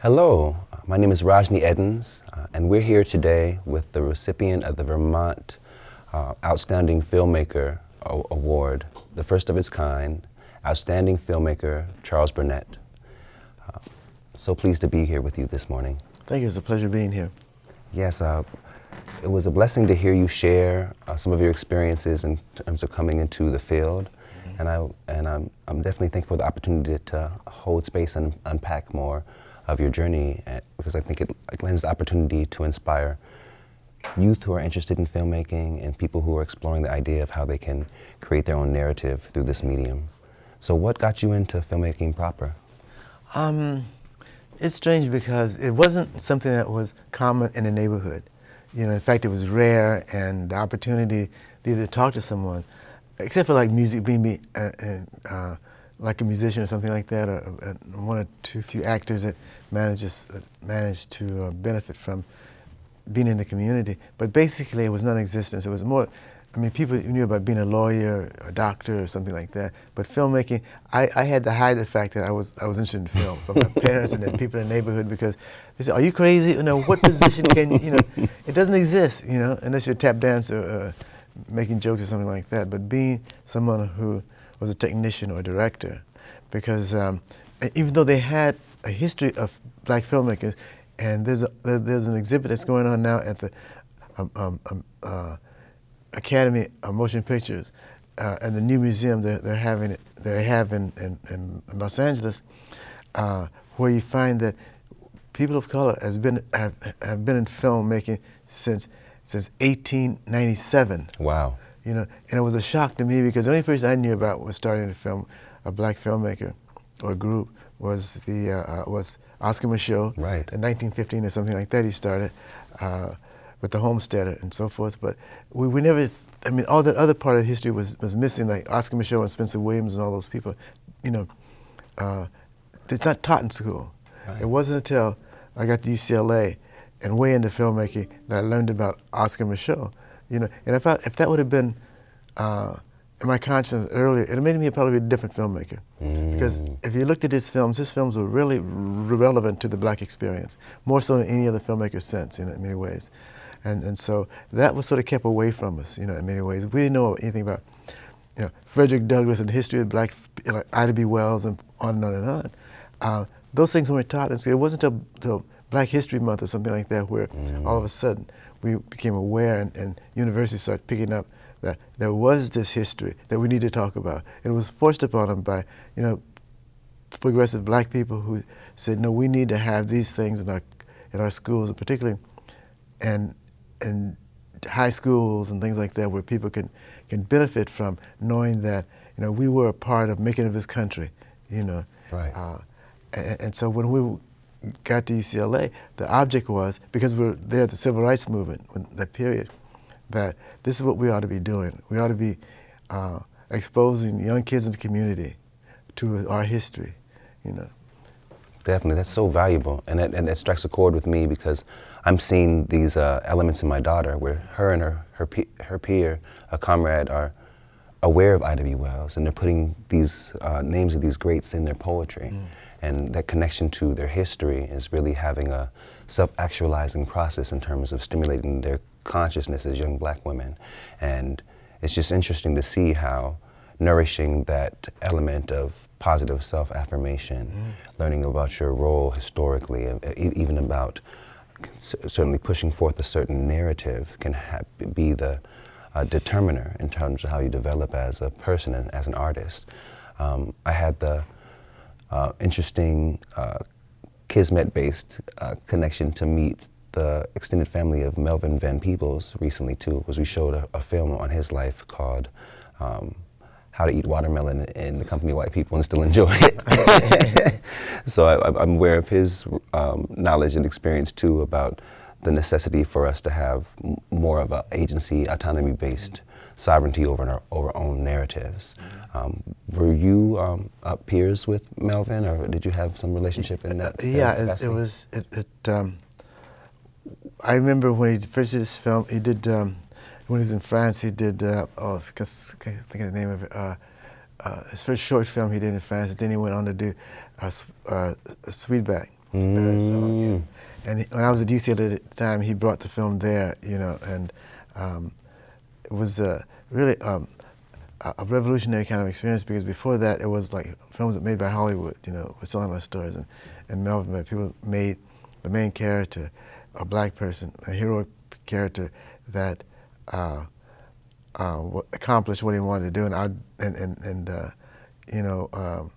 Hello, my name is Rajni Edens, uh, and we're here today with the recipient of the Vermont uh, Outstanding Filmmaker Award, the first of its kind, Outstanding Filmmaker Charles Burnett. Uh, so pleased to be here with you this morning. Thank you, it's a pleasure being here. Yes, uh, it was a blessing to hear you share uh, some of your experiences in terms of coming into the field. Mm -hmm. And, I, and I'm, I'm definitely thankful for the opportunity to hold space and unpack more of your journey eh, because I think it lends the opportunity to inspire youth who are interested in filmmaking and people who are exploring the idea of how they can create their own narrative through this medium. So what got you into filmmaking proper? Um, it's strange because it wasn't something that was common in the neighborhood. You know, in fact, it was rare and the opportunity to either talk to someone, except for like music, being, uh, uh, like a musician or something like that, or, or one or two few actors that manages uh, managed to uh, benefit from being in the community. But basically, it was non-existent. It was more. I mean, people knew about being a lawyer, a doctor, or something like that. But filmmaking, I, I had to hide the fact that I was I was interested in film from my parents and the people in the neighborhood because they said, "Are you crazy? You know, what position can you know? It doesn't exist, you know, unless you're a tap dancer, uh, making jokes or something like that. But being someone who was a technician or a director because um, even though they had a history of black filmmakers, and there's, a, there's an exhibit that's going on now at the um, um, um uh, Academy of Motion Pictures uh, and the new museum they're, they're having they have in, in, in Los Angeles, uh, where you find that people of color has been have, have been in filmmaking since since 1897. Wow. You know, and it was a shock to me because the only person I knew about was starting to film a black filmmaker or group was the uh, uh, was Oscar Micheaux. Right. In 1915 or something like that, he started uh, with the Homesteader and so forth. But we, we never. I mean, all that other part of history was was missing, like Oscar Micheaux and Spencer Williams and all those people. You know, uh, it's not taught in school. Right. It wasn't until I got to UCLA and way into filmmaking that I learned about Oscar Micheaux. You know, and if, I, if that would have been uh, in my conscience earlier, it made me probably a different filmmaker. Mm. Because if you looked at his films, his films were really relevant to the black experience, more so than any other filmmaker since, you know, in many ways. And, and so that was sort of kept away from us, you know, in many ways. We didn't know anything about, you know, Frederick Douglass and the history of black, you know, Ida B. Wells and on and on and on. Uh, those things weren't taught, and so it wasn't until Black History Month or something like that where mm. all of a sudden we became aware and, and universities started picking up that there was this history that we need to talk about. It was forced upon them by, you know, progressive black people who said, no, we need to have these things in our, in our schools, and particularly and, and high schools and things like that where people can, can benefit from knowing that, you know, we were a part of making of this country, you know. Right. Uh, and, and so when we got to UCLA, the object was, because we are there at the Civil Rights Movement, that period, that this is what we ought to be doing. We ought to be uh, exposing young kids in the community to our history, you know. Definitely, that's so valuable, and that, and that strikes a chord with me because I'm seeing these uh, elements in my daughter where her and her, her, her peer, a comrade, are aware of Ida B. Wells, and they're putting these uh, names of these greats in their poetry. Mm. And that connection to their history is really having a self-actualizing process in terms of stimulating their consciousness as young black women. And it's just interesting to see how nourishing that element of positive self-affirmation, mm. learning about your role historically, even about certainly pushing forth a certain narrative can be the uh, determiner in terms of how you develop as a person and as an artist. Um, I had the uh, interesting uh, Kismet-based uh, connection to meet the extended family of Melvin Van Peebles recently too, was we showed a, a film on his life called um, How to Eat Watermelon in the Company of White People and Still Enjoy It. so I, am aware of his um, knowledge and experience too about the necessity for us to have more of an agency, autonomy-based sovereignty over our, over our own narratives. Um, were you um, uh, peers with Melvin, or did you have some relationship in that? yeah, it, it, was. It, it um, I remember when he first did this film. He did um, when he was in France. He did. Uh, oh, I can't think of the name of it. Uh, uh, his first short film he did in France. Then he went on to do uh, uh, Sweetback. Song. And, and he- when I was at UCLA at the time, he brought the film there, you know, and um, it was uh, really um, a revolutionary kind of experience because before that, it was like films that made by Hollywood, you know, were telling my stories. And, and Melvin, people made the main character a black person, a heroic character that uh, uh, accomplished what he wanted to do, and I, and and, and uh, you know, um,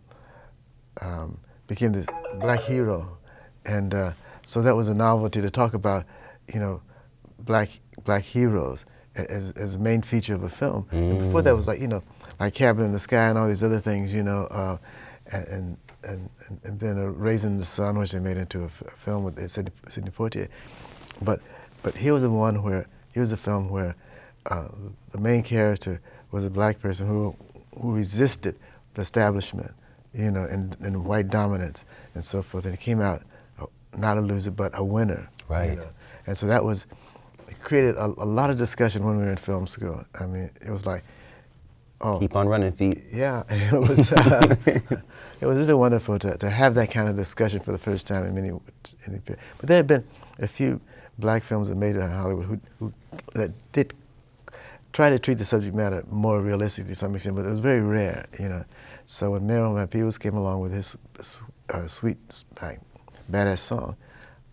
um, became this black hero, and uh, so that was a novelty to talk about, you know, black black heroes as as a main feature of a film. And before that was like you know, like Cabin in the Sky and all these other things, you know, uh, and, and and and then uh, Raisin in the Sun, which they made into a, f- a film with Sidney, Sidney Poitier, but but here was the one where here was a film where uh, the main character was a black person who who resisted the establishment, you know, and, and white dominance and so forth. And he came out uh, not a loser, but a winner. you Right. know. And so that was it created a, a lot of discussion when we were in film school. I mean, it was like, oh, Keep on running, feet. yeah, it was. Uh, it was really wonderful to, to have that kind of discussion for the first time in many. In but there had been a few black films that made it in Hollywood who, who that did try to treat the subject matter more realistically to some extent, but it was very rare, you know. So when Melvin Van Peebles came along with his uh, sweet, like, badass song,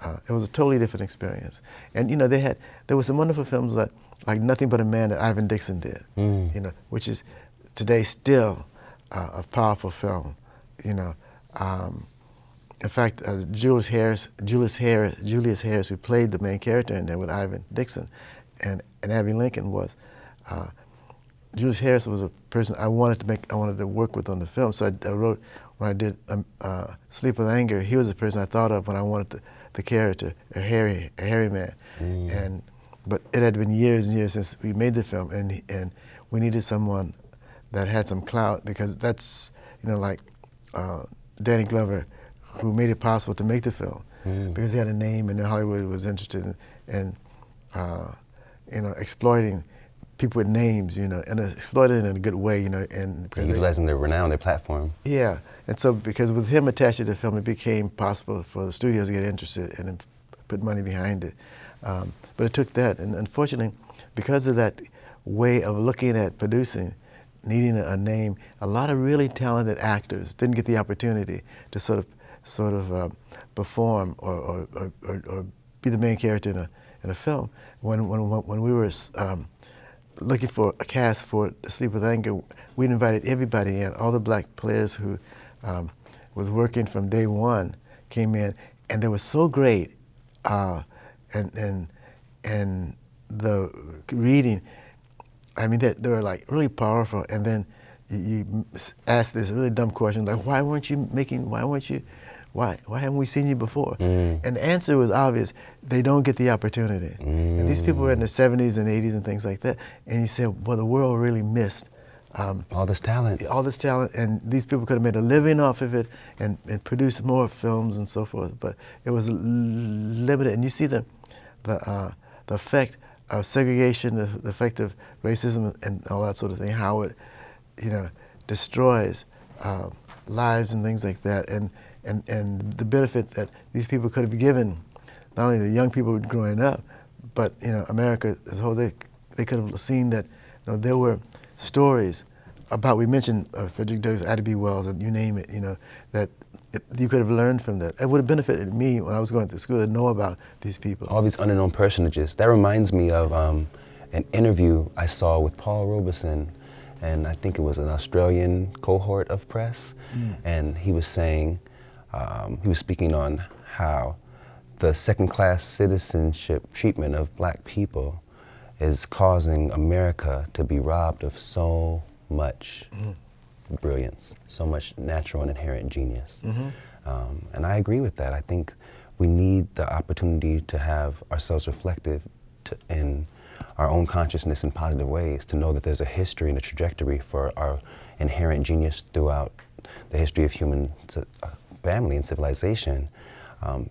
uh, it was a totally different experience. And you know, they had there were some wonderful films like like Nothing But a Man that Ivan Dixon did, Mm. you know, which is today still uh, a powerful film, you know. Um, in fact, uh, Julius Harris, Julius Harris, Julius Harris, who played the main character in there with Ivan Dixon, and and Abbey Lincoln was. Uh, Julius Harris was a person I wanted to make, I wanted to work with on the film. So I, I wrote when I did um, uh, Sleep with Anger. He was the person I thought of when I wanted the, the character, a hairy, a hairy man. And but it had been years and years since we made the film, and and we needed someone that had some clout because that's you know like uh, Danny Glover, who made it possible to make the film because he had a name and Hollywood was interested in, in uh, you know exploiting people with names, you know, and exploiting it in a good way, you know, and because they- Utilizing their renown, their platform. yeah, and so because with him attached to the film, it became possible for the studios to get interested and then put money behind it. Um, but it took that, and unfortunately, because of that way of looking at producing, needing a, a name, a lot of really talented actors didn't get the opportunity to sort of, sort of uh, perform or, or, or, or, or be the main character in a, in a film. When, when, when we were um, looking for a cast for Sleep with Anger, we'd invited everybody in. All the black players who um, was working from day one came in, and they were so great, uh, and and and the reading. I mean, they, they were like really powerful. And then you, you ask this really dumb question, like, why weren't you making? Why weren't you? Why why haven't we seen you before? Mm. And the answer was obvious. They don't get the opportunity. And these people were in their 70s and 80s and things like that. And you said, well, the world really missed um, All this talent. all this talent, and these people could have made a living off of it and, and produced more films and so forth. But it was limited, and you see the the uh, the effect of segregation, the, the effect of racism, and all that sort of thing. How it, you know, destroys uh, lives and things like that, and and and the benefit that these people could have given, not only the young people growing up, but you know, America as a whole. They they could have seen that you know, there were stories about we mentioned uh, Frederick Douglass, Ida B. Wells, and you name it. You know that it, you could have learned from that. It would have benefited me when I was going to school to know about these people. all these unknown personages. That reminds me of um, an interview I saw with Paul Robeson, and I think it was an Australian cohort of press, and he was saying, um, he was speaking on how the second-class citizenship treatment of black people is causing America to be robbed of so much brilliance, so much natural and inherent genius. Um, and I agree with that. I think we need the opportunity to have ourselves reflective to, in our own consciousness in positive ways, to know that there's a history and a trajectory for our inherent genius throughout the history of human uh, family and civilization. Um,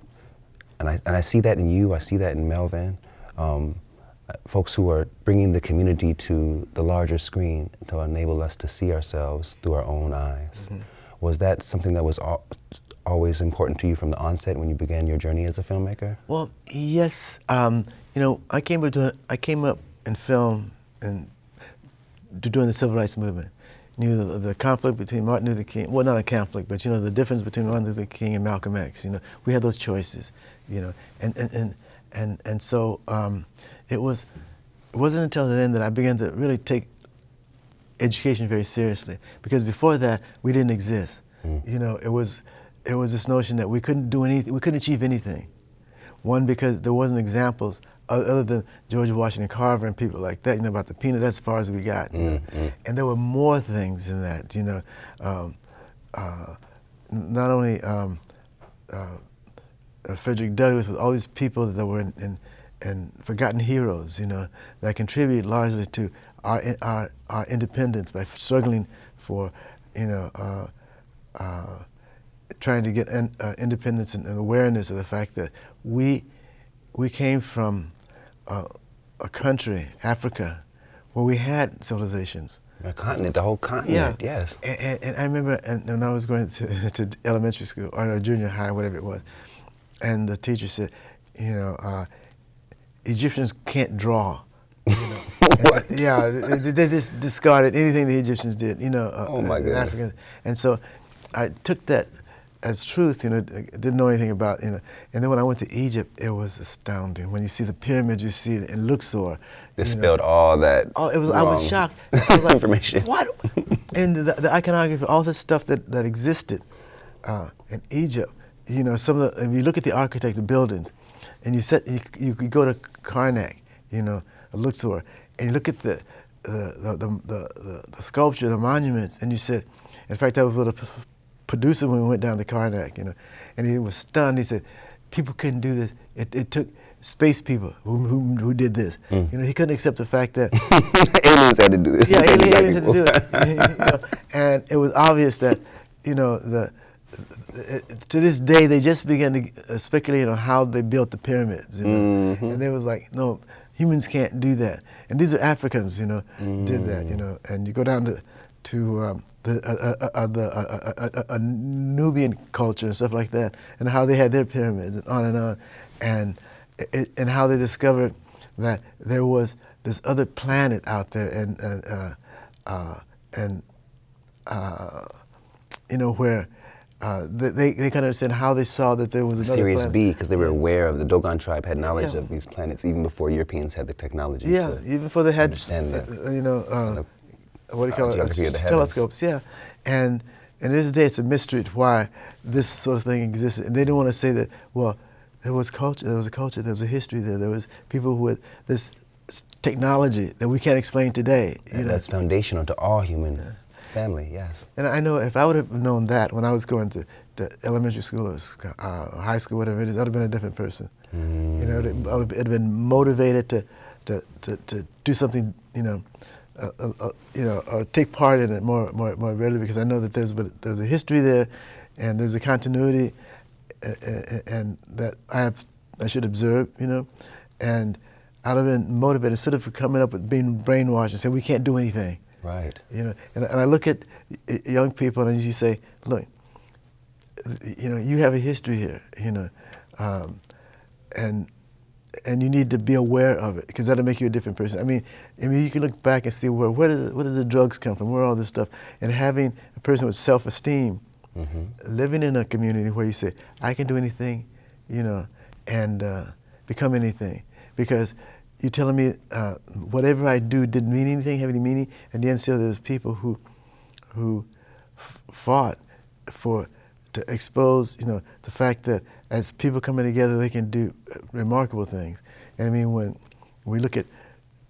and I, and I see that in you, I see that in Melvin. Um, folks who are bringing the community to the larger screen to enable us to see ourselves through our own eyes. Was that something that was al- always important to you from the onset when you began your journey as a filmmaker? Well, yes. Um, you know, I came up doing, I came up in film and during the civil rights movement. You know, the, the, conflict between Martin Luther King, well, not a conflict, but you know, the difference between Martin Luther King and Malcolm X. You know, we had those choices. You know, and and and and, and so um, it was. It wasn't until then that I began to really take education very seriously, because before that we didn't exist. Mm. You know, it was it was this notion that we couldn't do anything, we couldn't achieve anything. One, because there wasn't examples other than George Washington Carver and people like that, you know, about the peanut, that's as far as we got. You know? mm, And there were more things in that, you know. Um, uh, not only um, uh, uh, Frederick Douglass, but all these people that were in, in, in, forgotten heroes, you know, that contributed largely to our, our, our independence by struggling for, you know, uh, uh, trying to get in, uh, independence and, and, awareness of the fact that we, we came from uh, a country, Africa, where we had civilizations. A continent, the whole continent, yeah. yes. And, and, and I remember and, when I was going to, to elementary school, or no, junior high, whatever it was, and the teacher said, you know, uh, Egyptians can't draw. You know? And, yeah, they, they, just discarded anything the Egyptians did, you know. Uh, oh my goodness. Africans. And so I took that as truth, you know, didn't know anything about, you know. And then when I went to Egypt, it was astounding. When you see the pyramids, you see it in Luxor. Dispelled all that. Oh, it was. I was shocked. I was like, information. What? and the, the, iconography, all this stuff that that existed uh, in Egypt. You know, some of the. If you look at the architecture buildings, and you set, you, you go to Karnak, you know, Luxor, and you look at the the the, the, the, the sculpture, the monuments, and you said, in fact, I was with a producer when we went down to Karnak, you know, and he was stunned. He said, people couldn't do this. It, it took space people who, who, who did this. Mm. You know, he couldn't accept the fact that aliens had to do this. Yeah, aliens, aliens had to do it. you know, and it was obvious that, you know, the, to this day they just began to uh, speculate on how they built the pyramids. You know? Mm -hmm. And they was like, no, humans can't do that. And these are Africans, you know, mm. did that. You mm. know, and you go down to to um, the, uh, uh, uh, the uh, Nubian culture and stuff like that, and how they had their pyramids and on and on, and it, and how they discovered that there was this other planet out there, and uh, and you know where. Uh, they, they kind of understand how they saw that there was another Sirius planet. B, because they were aware of the Dogon tribe had knowledge yeah. of these planets even before Europeans had the technology. Yeah, even before they had, uh, you know, uh, what do you call uh, it? telescopes, yeah. And and this day it's a mystery why this sort of thing existed. And they didn't want to say that, well, there was culture, there was a culture, there was a history there, there was people with this technology that we can't explain today. You know? That's foundational to all human yeah. Family, yes. And I know if I would have known that when I was going to, to elementary school or uh, high school, whatever it is, I'd have been a different person. Mm. You know, I would have been motivated to, to, to, to do something, you know, uh, uh, you know, uh, take part in it more, more, more readily because I know that there's, but there's a history there, and there's a continuity, and that I have, I should observe, you know, and I'd have been motivated instead of coming up with being brainwashed and saying we can't do anything. Right. You know, and, and I look at young people and you say, look, you know, you have a history here, you know, um, and and you need to be aware of it because that'll make you a different person. I mean, I mean, you can look back and see where where did where did the drugs come from, where all this stuff, and having a person with self-esteem, mm -hmm. living in a community where you say, I can do anything, you know, and uh, become anything, because you're telling me uh, whatever I do didn't mean anything, have any meaning, and then still there's people who who fought for to expose, you know, the fact that as people coming together, they can do uh, remarkable things. And I mean, when we look at,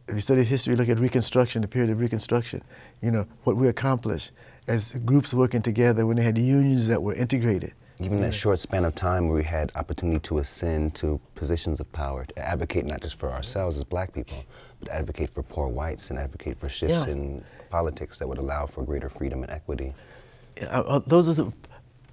if you study history, look at Reconstruction, the period of Reconstruction, you know, what we accomplished as groups working together when they had unions that were integrated. Even that short span of time where we had opportunity to ascend to positions of power, to advocate not just for ourselves as black people, but advocate for poor whites and advocate for shifts yeah. in politics that would allow for greater freedom and equity. Uh, uh, those are the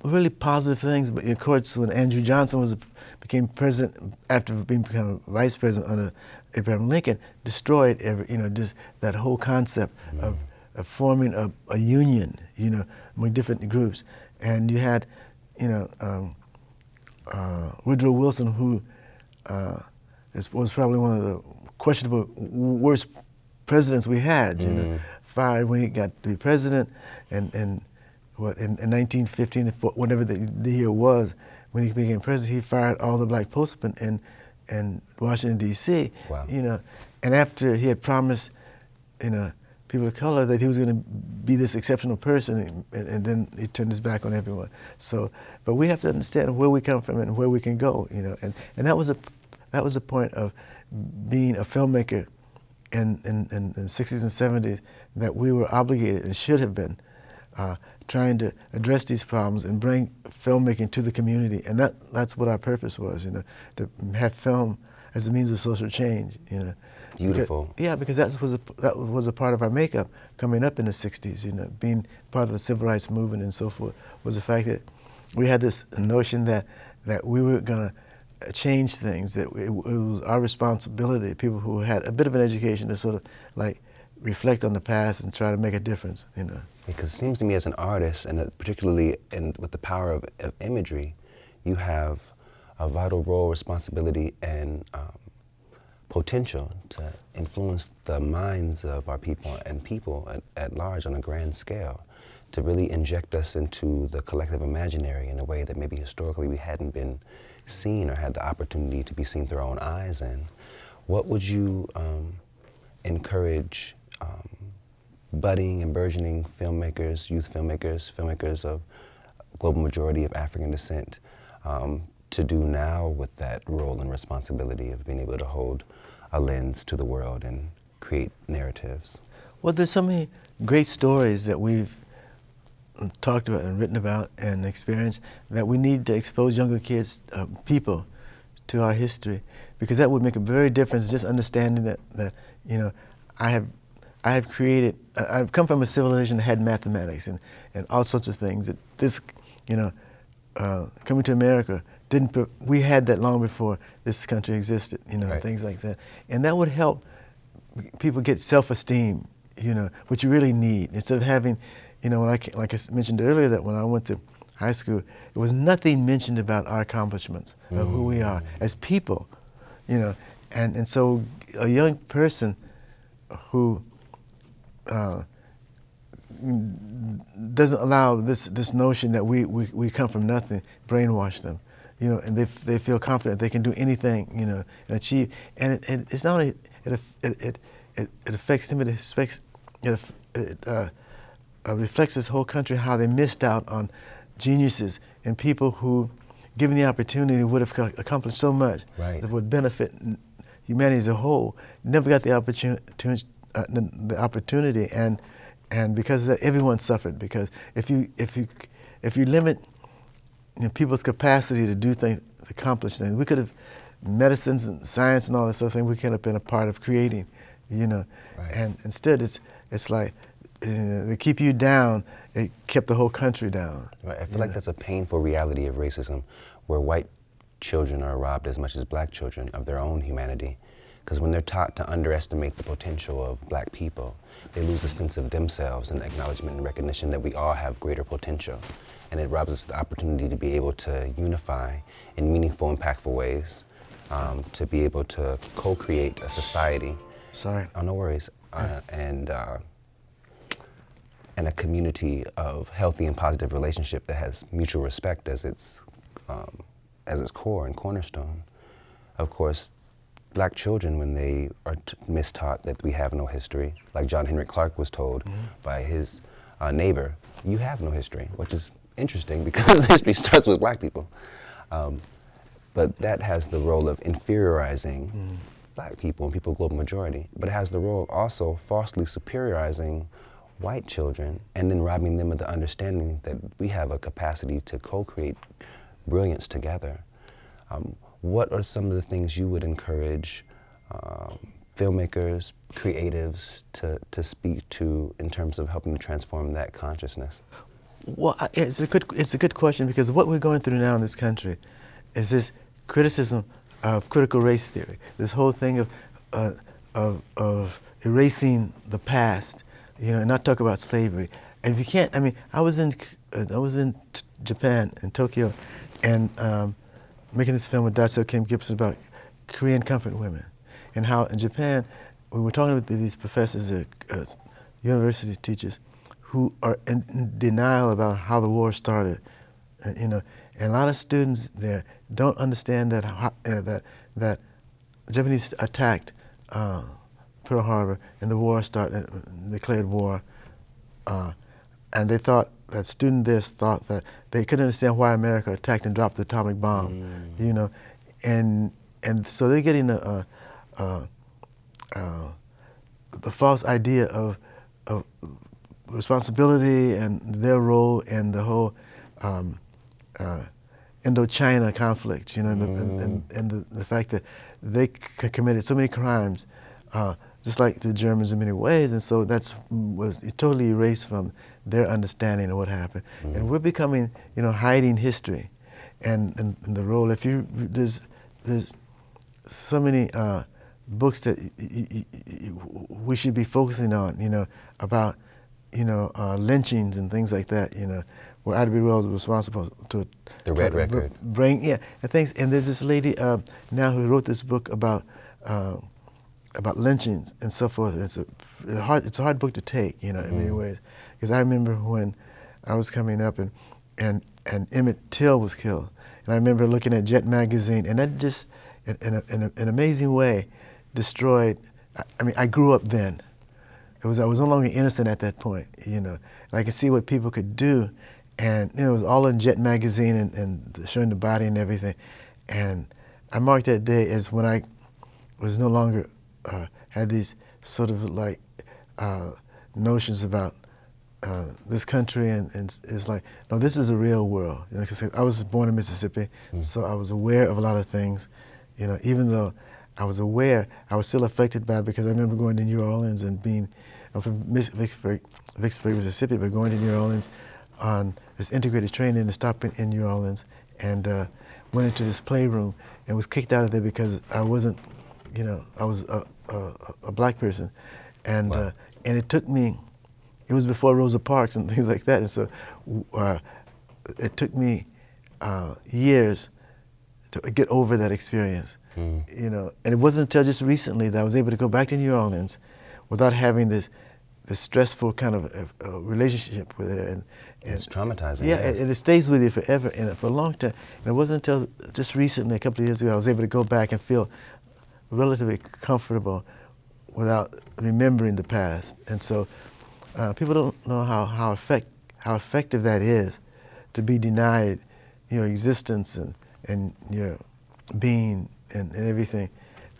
really positive things, but of course when Andrew Johnson was became president after being become vice president under Abraham Lincoln, destroyed every you know just that whole concept mm of, of forming a, a, union, you know, among different groups, and you had you know, um, uh, Woodrow Wilson, who uh, is, was probably one of the questionable worst presidents we had, you mm. know, fired when he got to be president, and, and what, in, in 1915, whatever the, the year was, when he became president, he fired all the black postmen in, in Washington, D.C., wow. you know, and after he had promised, you know, people of color that he was going to be this exceptional person, and, and, then he turned his back on everyone. So, but we have to understand where we come from and where we can go, you know, and, and that was a that was the point of being a filmmaker in, in, in, in the 60s and 70s that we were obligated and should have been uh, trying to address these problems and bring filmmaking to the community. And that, that's what our purpose was, you know, to have film as a means of social change, you know. Beautiful. Because, yeah, because that was a, that was a part of our makeup coming up in the 60s, you know, being part of the civil rights movement and so forth, was the fact that we had this notion that, that we were going to change things, that it, it, was our responsibility, people who had a bit of an education to sort of like reflect on the past and try to make a difference, you know. Because it seems to me as an artist, and particularly in, with the power of, of imagery, you have a vital role, responsibility, and um, potential to influence the minds of our people and people at, at, large on a grand scale, to really inject us into the collective imaginary in a way that maybe historically we hadn't been seen or had the opportunity to be seen through our own eyes in. What would you um, encourage um, budding and burgeoning filmmakers, youth filmmakers, filmmakers of global majority of African descent um, to do now with that role and responsibility of being able to hold a lens to the world and create narratives? Well, there's so many great stories that we've talked about and written about and experienced that we need to expose younger kids, uh, people, to our history because that would make a very difference. Just understanding that, that you know, I have I have created, I've come from a civilization that had mathematics and, and all sorts of things. That this, you know, uh, coming to America, didn't, we had that long before this country existed, you know, right. things like that. And that would help people get self-esteem, you know, what you really need. Instead of having, you know, like, like I mentioned earlier, that when I went to high school, there was nothing mentioned about our accomplishments, mm. of who we are mm. as people, you know. And, and so a young person who uh, doesn't allow this, this notion that we, we, we come from nothing, brainwash them, you know, and they, they feel confident they can do anything, you know, and achieve. And it, it, it's not only, it, it, it, it affects them, it affects, it, it uh, uh, reflects this whole country how they missed out on geniuses and people who, given the opportunity, would have accomplished so much right. that would benefit humanity as a whole, never got the opportunity, uh, the, the, opportunity, and and because of that, everyone suffered. Because if you if you if you limit you know, people's capacity to do things, accomplish things, we could have medicines and science and all this other thing. We could have been a part of creating, you know. Right. And instead, it's it's like uh, they keep you down. It kept the whole country down. Right. I feel like know? that's a painful reality of racism, where white children are robbed as much as black children of their own humanity. Because when they're taught to underestimate the potential of black people, they lose a sense of themselves and acknowledgement and recognition that we all have greater potential. And it robs us the opportunity to be able to unify in meaningful, impactful ways, um, to be able to co-create a society. Sorry. Oh, no worries. Uh, and, uh, and a community of healthy and positive relationship that has mutual respect as its, um, as its core and cornerstone. Of course, black children when they are mistaught that we have no history, like John Henrik Clarke was told mm -hmm. by his uh, neighbor, you have no history, which is interesting because history starts with black people. Um, but that has the role of inferiorizing mm. black people and people of global majority. But it has the role of also falsely superiorizing white children and then robbing them of the understanding that we have a capacity to co-create brilliance together. Um, what are some of the things you would encourage um, filmmakers, creatives to, to speak to in terms of helping to transform that consciousness? Well, it's a good it's a good question because what we're going through now in this country is this criticism of critical race theory. This whole thing of uh, of, of erasing the past, you know, and not talk about slavery. And if you can't, I mean, I was in I was in Japan, in Tokyo, and um, making this film with Dai Sil Kim Gibson about Korean comfort women, and how in Japan, we were talking with these professors, uh, uh, university teachers, who are in, denial about how the war started, uh, you know, and a lot of students there don't understand that uh, that that the Japanese attacked uh, Pearl Harbor and the war started, uh, declared war, uh, and they thought that student there thought that they couldn't understand why America attacked and dropped the atomic bomb, mm. you know, and and so they're getting a, a, a, a the false idea of responsibility and their role in the whole um, uh, Indochina conflict, you know, and, the, mm. and, and the, the, fact that they committed so many crimes, uh, just like the Germans in many ways, and so that's was totally erased from their understanding of what happened. Mm. And we're becoming, you know, hiding history, and, and, and the role. If you there's there's so many uh, books that we should be focusing on, you know, about you know uh, lynchings and things like that, you know where Ida B. Wells was responsible to the Red Record. Bring yeah, and things. And there's this lady uh, now who wrote this book about uh, about lynchings and so forth. It's a, a, hard it's a hard book to take, you know, in mm. many ways. Because I remember when I was coming up and and and Emmett Till was killed, and I remember looking at Jet magazine, and that just in, in, a, in a, an amazing way destroyed. I mean, I grew up then. It was I was no longer innocent at that point, you know. And I could see what people could do and you know, it was all in Jet magazine and, and showing the body and everything. And I marked that day as when I was no longer uh, had these sort of like uh, notions about uh, this country, and, and, it's like, no, this is a real world. You know, cause I was born in Mississippi, mm. so I was aware of a lot of things. You know, even though I was aware, I was still affected by it because I remember going to New Orleans and being, From Vicksburg, Vicksburg, Mississippi, but going to New Orleans on this integrated training and stopped in, in New Orleans and uh, went into this playroom and was kicked out of there because I wasn't, you know, I was a, a, a black person. And, wow. uh, and it took me, it was before Rosa Parks and things like that. And so uh, it took me uh, years to get over that experience. Mm. You know, and it wasn't until just recently that I was able to go back to New Orleans without having this the stressful kind of uh, relationship with her. And, and it's traumatizing. Yeah, yes. and, it stays with you forever and for a long time. And it wasn't until just recently, a couple of years ago, I was able to go back and feel relatively comfortable without remembering the past. And so uh, people don't know how, how, effect, how effective that is to be denied your existence and, and your being and, and everything.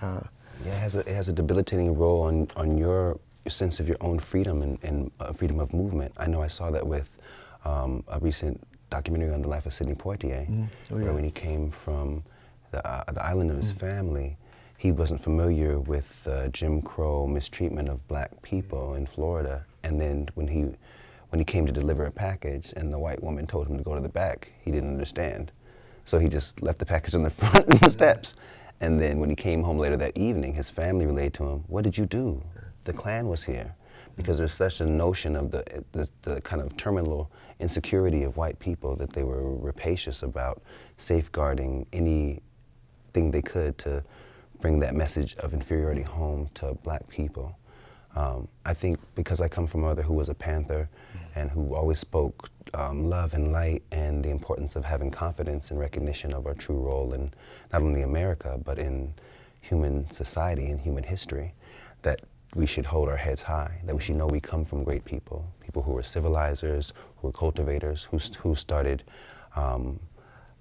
Uh, yeah, it has, a, it has a debilitating role on, on your your sense of your own freedom and, and uh, freedom of movement. I know I saw that with um, a recent documentary on the life of Sidney Poitier, mm. oh, yeah. where when he came from the, uh, the island of his mm. family, he wasn't familiar with uh, Jim Crow mistreatment of black people in Florida. And then when he, when he came to deliver a package and the white woman told him to go to the back, he didn't understand. So he just left the package on the front of the steps. And then when he came home later that evening, his family relayed to him, what did you do? The Klan was here because there's such a notion of the, the, the, kind of terminal insecurity of white people that they were rapacious about safeguarding anything they could to bring that message of inferiority home to black people. Um, I think because I come from a mother who was a Panther and who always spoke um, love and light and the importance of having confidence and recognition of our true role in not only America, but in human society and human history, that we should hold our heads high, that we should know we come from great people, people who were civilizers, who were cultivators, who, who started um,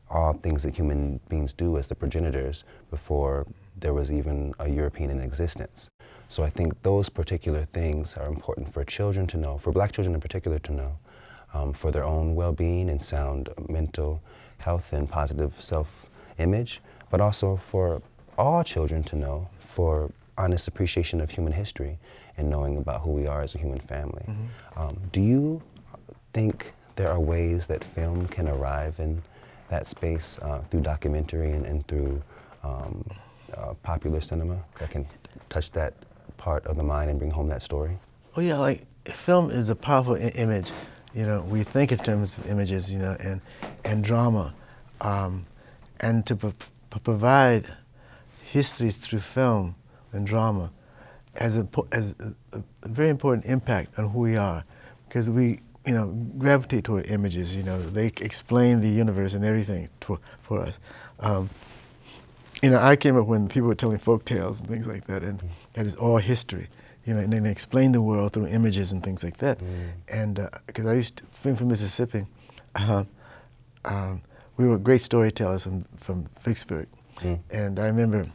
all things that human beings do as the progenitors before there was even a European in existence. So I think those particular things are important for children to know, for black children in particular to know, um, for their own well-being and sound mental health and positive self-image, but also for all children to know for honest appreciation of human history and knowing about who we are as a human family. Mm -hmm. um, do you think there are ways that film can arrive in that space uh, through documentary and, and through um, uh, popular cinema that can touch that part of the mind and bring home that story? Oh yeah, like film is a powerful image. you know, we think in terms of images, you know, and, and drama, um, and to provide history through film and drama has a, has a, a, very important impact on who we are, because we, you know, gravitate toward images. You know, they explain the universe and everything to, for us. Um, you know, I came up when people were telling folk tales and things like that, and mm. that is all history. You know, and then they explain the world through images and things like that. Mm. And because uh, I used to, film from Mississippi, uh, um, we were great storytellers from, from Vicksburg. Mm. And I remember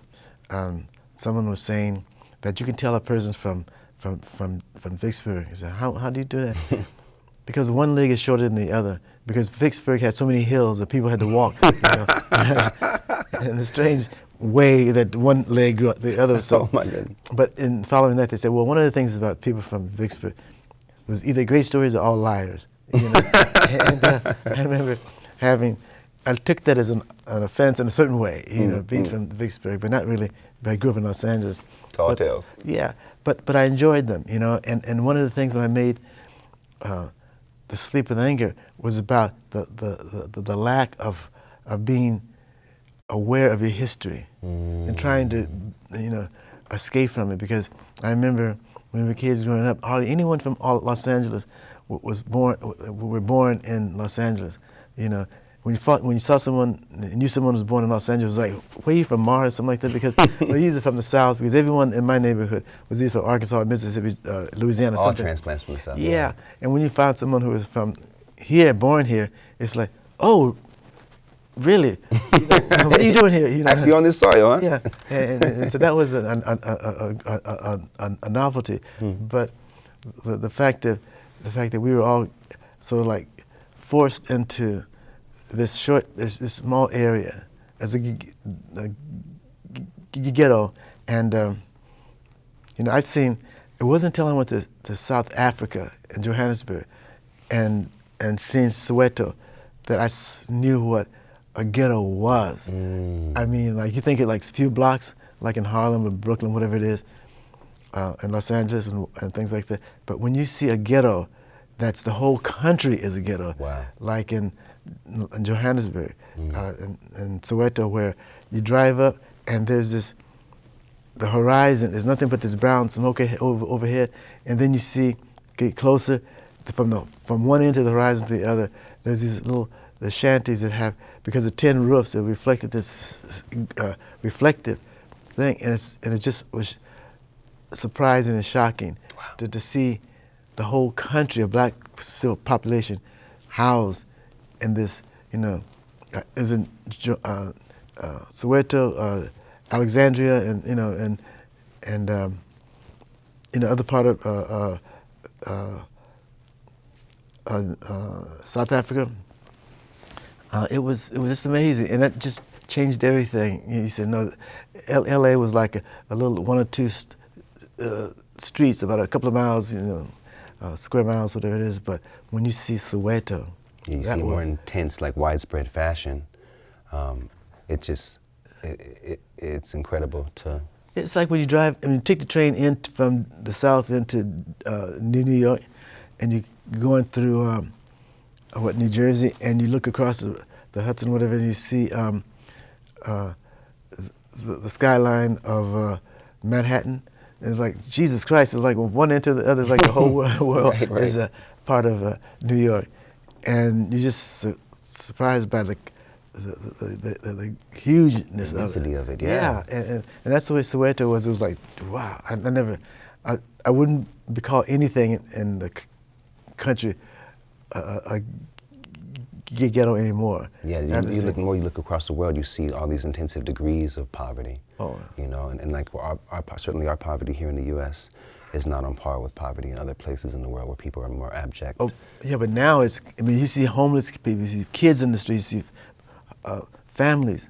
um, someone was saying that you can tell a person from, from, from, from Vicksburg. He said, how, how do you do that? because one leg is shorter than the other. Because Vicksburg had so many hills that people had to walk. You know? in a strange way that one leg grew up the other. So, oh my goodness. But in following that, they said, well, one of the things about people from Vicksburg was either great stories or all liars. You know? and uh, I remember having, I took that as an, an offense in a certain way, you mm, know, being mm. from Vicksburg, but not really. But I grew up in Los Angeles. Tall but, tales. Yeah, but but I enjoyed them, you know. And and one of the things when I made uh, the Sleep with Anger was about the the, the, the lack of of being aware of your history mm. and trying to, you know, escape from it. Because I remember when we were kids growing up, hardly anyone from Los Angeles was born, were born in Los Angeles. You know, when you, fought, when you saw someone, knew someone was born in Los Angeles, was like, where are you from, Mars, something like that, because we're either from the South, because everyone in my neighborhood was either from Arkansas, Mississippi, uh, Louisiana, All something. transplants from the South. Yeah. yeah, and when you find someone who was from here, born here, it's like, oh, really? You know, what are you doing here? You know? Actually on this soil, huh? Yeah, and, and, and so that was a, a, a, a, a novelty. Hmm. But the, the, fact that the fact that we were all sort of like forced into this short, this, this small area as a, a ghetto, and um, you know, I've seen. It wasn't until I went to, to South Africa in Johannesburg, and and seeing Soweto, that I knew what a ghetto was. Mm. I mean, like you think it like a few blocks, like in Harlem or Brooklyn, whatever it is, uh, in Los Angeles and, and, things like that. But when you see a ghetto, that's the whole country is a ghetto. Wow. Like in, in Johannesburg, mm. uh, in, in Soweto, where you drive up and there's this, the horizon, there's nothing but this brown smoke over, overhead, and then you see, get closer, from the from one end of the horizon to the other, there's these little the shanties that have, because of tin roofs, that reflected this uh, reflective thing, and, it's, and it just was surprising and shocking wow. to, to see the whole country of black population housed in this, you know, uh, is in uh, uh, Soweto, uh, Alexandria, and you know, and and um, you know, other part of uh, South Africa. It was it was just amazing, and that just changed everything. He said, no, L L.A. was like a, a, little one or two st streets, about a couple of miles, you know, uh, square miles, whatever it is. But when you see Soweto, you see more intense, like widespread fashion. Um, it just it, it, it's incredible to. It's like when you drive, I mean, you take the train in from the south into uh, New York, and you're going through. Um, what New Jersey, and you look across the, the Hudson, whatever, and you see um, uh, the, the, skyline of uh, Manhattan. And it's like Jesus Christ is like one end to the other. It's like the whole world right, right. is a part of uh, New York, and you're just su surprised by the the, the, the, the hugeness the of it. of it. Yeah, yeah and, and, and, that's the way Soweto was. It was like, wow, I, I never, I, I wouldn't be called anything in, in the country a, a ghetto anymore. Yeah, you, you look more. You look across the world, you see all these intensive degrees of poverty. Oh. You know, and, and like our, our, certainly our poverty here in the U.S. is not on par with poverty in other places in the world where people are more abject. Oh, yeah, but now it's. I mean, you see homeless people, you see kids in the streets, you see uh, families,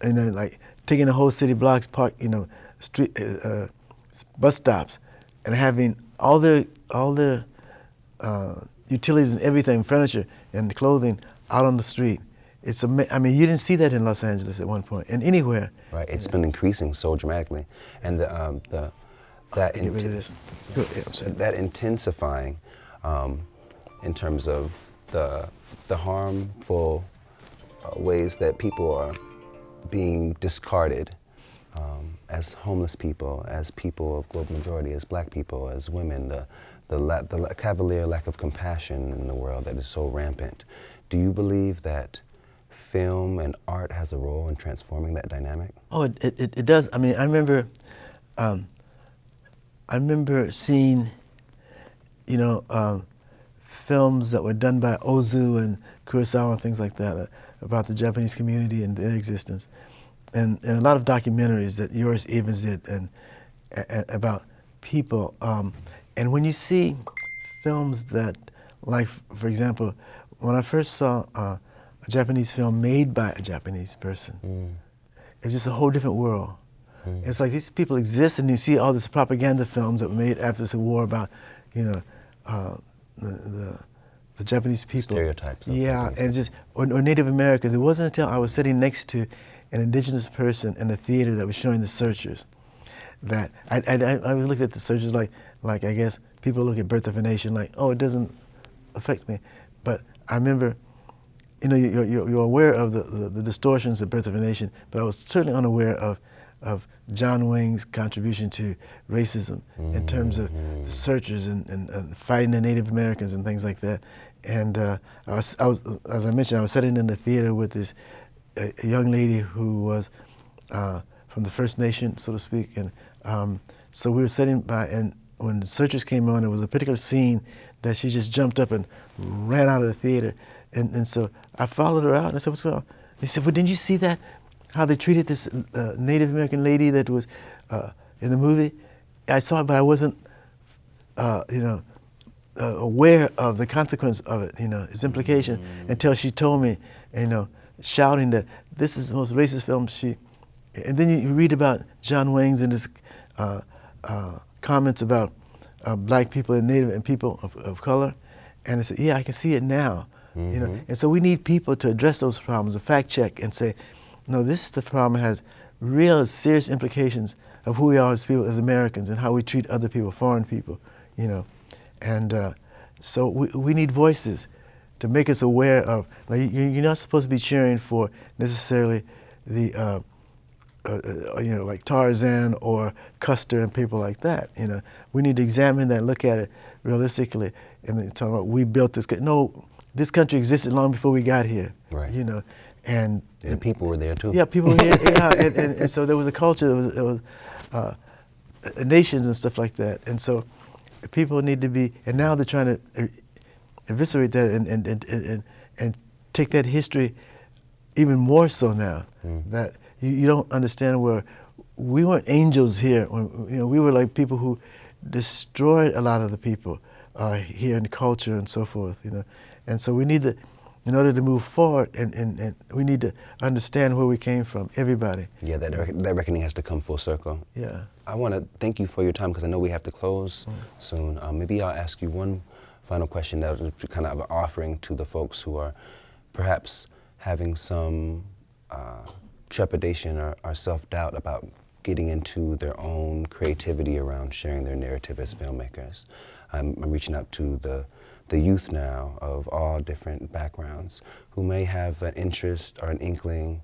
and then like taking the whole city blocks, park, you know, street, uh, uh, bus stops, and having all the all the uh, utilities and everything, furniture and clothing out on the street. It's a, I mean, you didn't see that in Los Angeles at one point, and anywhere. Right, It's been increasing so dramatically, and the um, the that get rid of this. that intensifying um, in terms of the, the harmful uh, ways that people are being discarded um, as homeless people, as people of global majority, as black people, as women, the, the, la the la cavalier lack of compassion in the world that is so rampant. Do you believe that film and art has a role in transforming that dynamic? Oh, it, it, it does. I mean, I remember, um, I remember seeing, you know, um, films that were done by Ozu and Kurosawa and things like that uh, about the Japanese community and their existence. And, and, a lot of documentaries that Joris Ivens did and, and about people. Um, and when you see films that, like, for example, when I first saw uh, a Japanese film made by a Japanese person, mm. it was just a whole different world. Mm. It's like these people exist, and you see all these propaganda films that were made after the war about, you know, uh, the, the, the, Japanese people. Stereotypes. Yeah, and just or, or, Native Americans. It wasn't until I was sitting next to an indigenous person in a theater that was showing the searchers that I, I, I was looking at the searchers like, like I guess people look at Birth of a Nation like, oh, it doesn't affect me. But I remember, you know, you're, you're, you're aware of the, the, the, distortions of Birth of a Nation, but I was certainly unaware of, of John Wayne's contribution to racism mm-hmm. in terms of the mm-hmm. searchers and, and, and, fighting the Native Americans and things like that. And uh, I, was, I was, as I mentioned, I was sitting in the theater with this a, a young lady who was uh, from the First Nation, so to speak. And um, so we were sitting by, and when the searchers came on, there was a particular scene that she just jumped up and ran out of the theater. And, and so I followed her out and I said, what's going on? He said, well, didn't you see that? How they treated this uh, Native American lady that was uh, in the movie? I saw it, but I wasn't, uh, you know, uh, aware of the consequence of it, you know, its implication, mm -hmm. until she told me, you know, shouting that this is the most racist film she, and then you read about John Wayne's and his uh, uh, comments about uh, black people and Native and people of, of color. And I said, yeah, I can see it now. Mm -hmm. You know, mm-hmm. and so we need people to address those problems, to fact check and say, no, this the problem has real serious implications of who we are as people, as Americans, and how we treat other people, foreign people, you know. And uh, so we, we need voices to make us aware of, like, you're not supposed to be cheering for necessarily the, uh, uh, uh, you know, like Tarzan or Custer and people like that. You know, we need to examine that, look at it realistically, and then talk about we built this. No, this country existed long before we got here. Right. You know, and, and, and people were there too. Yeah, people were here. yeah, and, and, and, so there was a culture. There was, there was uh, nations and stuff like that. And so people need to be. And now they're trying to eviscerate that and and and and, and take that history even more so now. Mm. That you, you don't understand where we weren't angels here. When, you know, we were like people who destroyed a lot of the people uh, here in the culture and so forth. You know, and so we need to, in order to move forward, and, and, and we need to understand where we came from. Everybody. Yeah, that rec that reckoning has to come full circle. Yeah. I want to thank you for your time because I know we have to close mm. soon. Um, maybe I'll ask you one final question that be kind of an offering to the folks who are perhaps having some. Uh, trepidation or, or self-doubt about getting into their own creativity around sharing their narrative as filmmakers. I'm, I'm, reaching out to the, the youth now of all different backgrounds who may have an interest or an inkling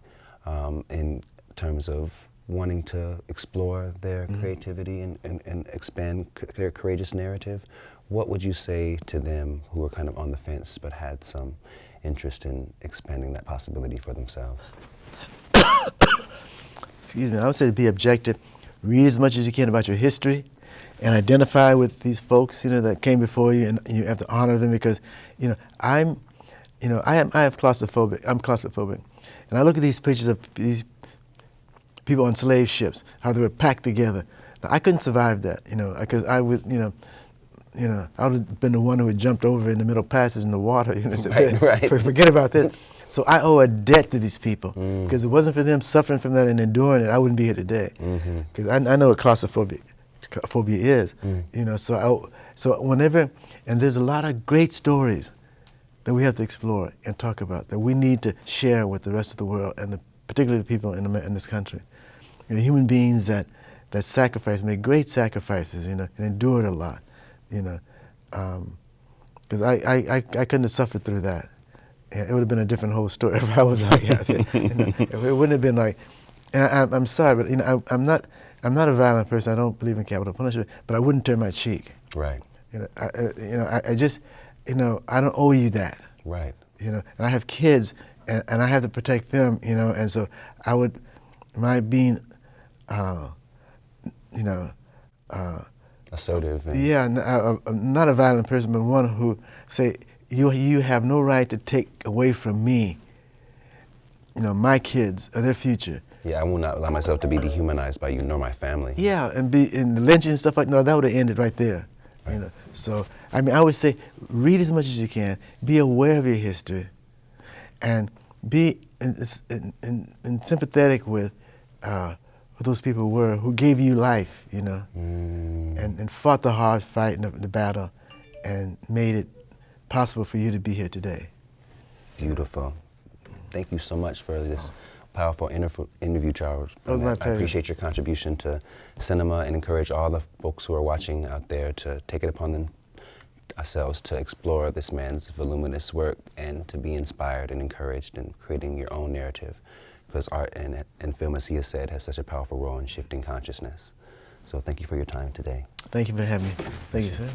um, in terms of wanting to explore their mm -hmm. creativity and, and, and expand their courageous narrative. What would you say to them who are kind of on the fence but had some interest in expanding that possibility for themselves? excuse me, I would say to be objective, read as much as you can about your history and identify with these folks, you know, that came before you and you have to honor them because, you know, I'm, you know, I am, I have claustrophobic, I'm claustrophobic. And I look at these pictures of these people on slave ships, how they were packed together. Now, I couldn't survive that, you know, because I was, you know, you know, I would have been the one who had jumped over in the middle passage in the water, you know, so right, right. forget about this. So I owe a debt to these people mm. because mm. it wasn't for them suffering from that and enduring it, I wouldn't be here today. Because mm-hmm. I, I, know what claustrophobia phobia is, mm. you know. So I, so whenever, and there's a lot of great stories that we have to explore and talk about that we need to share with the rest of the world and the, particularly the people in, in this country. You know, human beings that that sacrifice, made great sacrifices, you know, and endured a lot, you know. Um, because I, I, I, I couldn't have suffered through that. Yeah, it would have been a different whole story if I was like that. You know, it wouldn't have been like, and I, I'm, I'm sorry, but you know, I, I'm not, I'm not a violent person. I don't believe in capital punishment, but I wouldn't turn my cheek. Right. You know, I, I- you know, I, I just, you know, I don't owe you that. Right. You know, and I have kids, and, and I have to protect them. You know, and so I would, my being, uh, you know, uh, Assertive. And, yeah, n- I- I'm not a violent person, but one who say you you have no right to take away from me. You know, my kids or their future. Yeah, I will not allow myself to be dehumanized by you nor my family. Yeah, and be in the lynching and stuff like no, that would have ended right there. You know, so I mean, I would say read as much as you can, be aware of your history, and be in, in, in, in sympathetic with uh, what those people were who gave you life. You know, Mm, and, and fought the hard fight and the, the battle, and made it possible for you to be here today. beautiful. Thank you so much for this oh. powerful interv- interview, Charles. It was my I appreciate your contribution to cinema and encourage all the folks who are watching out there to take it upon them, ourselves to explore this man's voluminous work and to be inspired and encouraged in creating your own narrative. Because art and, and film, as he has said, has such a powerful role in shifting consciousness. So thank you for your time today. Thank you for having me. Thank you, sir.